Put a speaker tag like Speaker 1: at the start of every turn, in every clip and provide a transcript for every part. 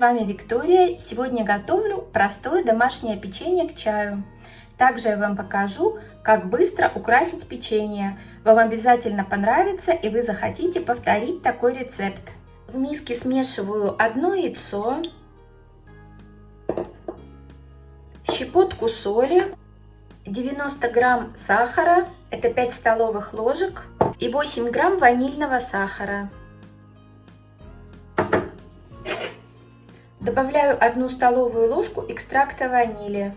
Speaker 1: вами Виктория. Сегодня готовлю простое домашнее печенье к чаю. Также я вам покажу, как быстро украсить печенье. Вам обязательно понравится и вы захотите повторить такой рецепт. В миске смешиваю одно яйцо, щепотку соли, 90 грамм сахара, это 5 столовых ложек, и 8 грамм ванильного сахара. Добавляю одну столовую ложку экстракта ванили.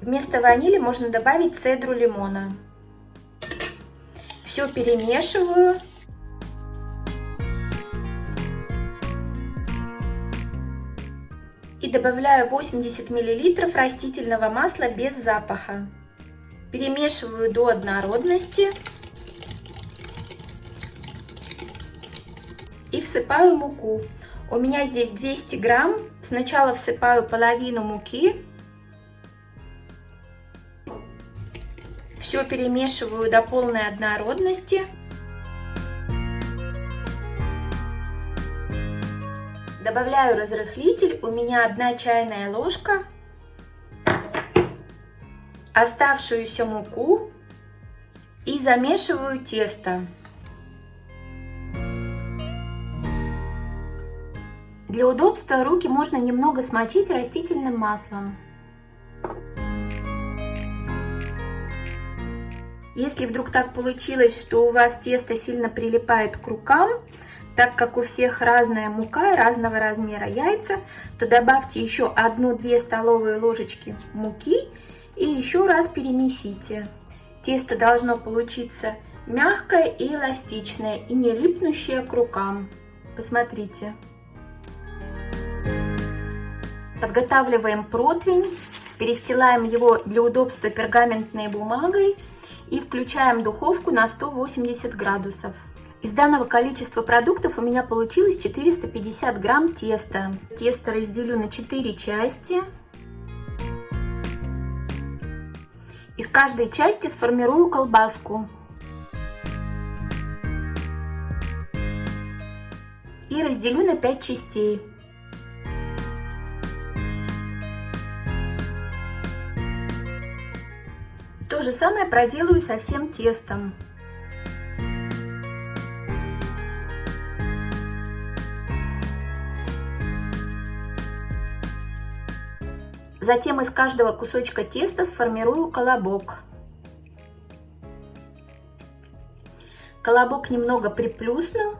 Speaker 1: Вместо ванили можно добавить цедру лимона. Все перемешиваю. И добавляю 80 мл растительного масла без запаха. Перемешиваю до однородности. И всыпаю муку. У меня здесь 200 грамм. Сначала всыпаю половину муки. Все перемешиваю до полной однородности. Добавляю разрыхлитель. У меня одна чайная ложка. Оставшуюся муку. И замешиваю тесто. Для удобства руки можно немного смочить растительным маслом. Если вдруг так получилось, что у вас тесто сильно прилипает к рукам, так как у всех разная мука и разного размера яйца, то добавьте еще 1-2 столовые ложечки муки и еще раз перемесите. Тесто должно получиться мягкое и эластичное и не липнущее к рукам. Посмотрите. Подготавливаем противень, перестилаем его для удобства пергаментной бумагой и включаем духовку на 180 градусов. Из данного количества продуктов у меня получилось 450 грамм теста. Тесто разделю на 4 части. Из каждой части сформирую колбаску. И разделю на 5 частей. То же самое проделаю со всем тестом. Затем из каждого кусочка теста сформирую колобок. Колобок немного приплюсну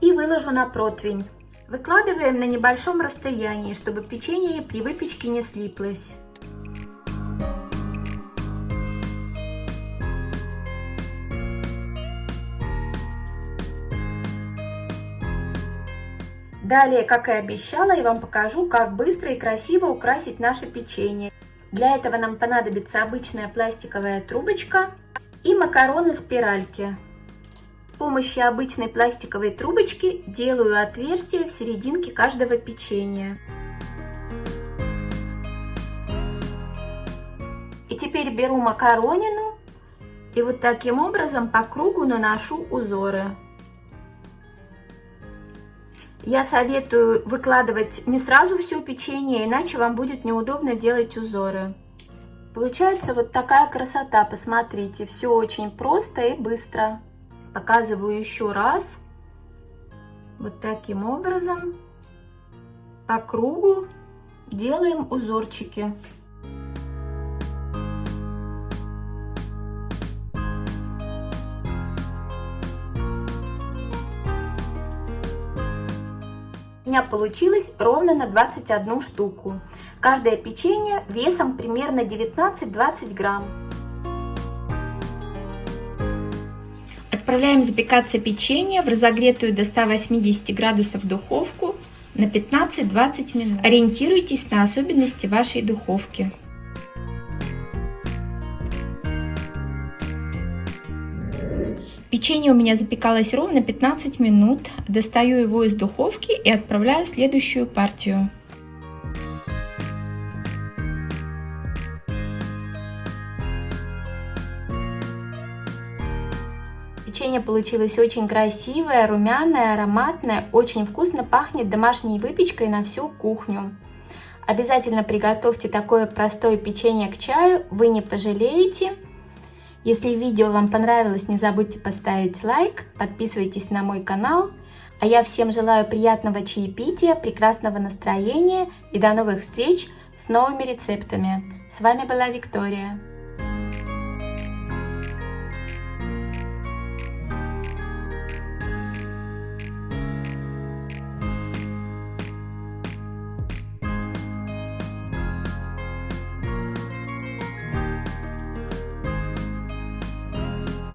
Speaker 1: и выложу на противень. Выкладываем на небольшом расстоянии, чтобы печенье при выпечке не слиплось. Далее, как и обещала, я вам покажу, как быстро и красиво украсить наше печенье. Для этого нам понадобится обычная пластиковая трубочка и макароны спиральки. С помощью обычной пластиковой трубочки делаю отверстие в серединке каждого печенья. И теперь беру макаронину и вот таким образом по кругу наношу узоры. Я советую выкладывать не сразу все печенье, иначе вам будет неудобно делать узоры. Получается вот такая красота, посмотрите, все очень просто и быстро. Показываю еще раз. Вот таким образом по кругу делаем узорчики. Меня получилось ровно на 21 штуку. Каждое печенье весом примерно 19-20 грамм. Отправляем запекаться печенье в разогретую до 180 градусов духовку на 15-20 минут. Ориентируйтесь на особенности вашей духовки. Печенье у меня запекалось ровно 15 минут. Достаю его из духовки и отправляю следующую партию. Печенье получилось очень красивое, румяное, ароматное, очень вкусно пахнет домашней выпечкой на всю кухню. Обязательно приготовьте такое простое печенье к чаю, вы не пожалеете. Если видео вам понравилось, не забудьте поставить лайк, подписывайтесь на мой канал. А я всем желаю приятного чаепития, прекрасного настроения и до новых встреч с новыми рецептами. С вами была Виктория.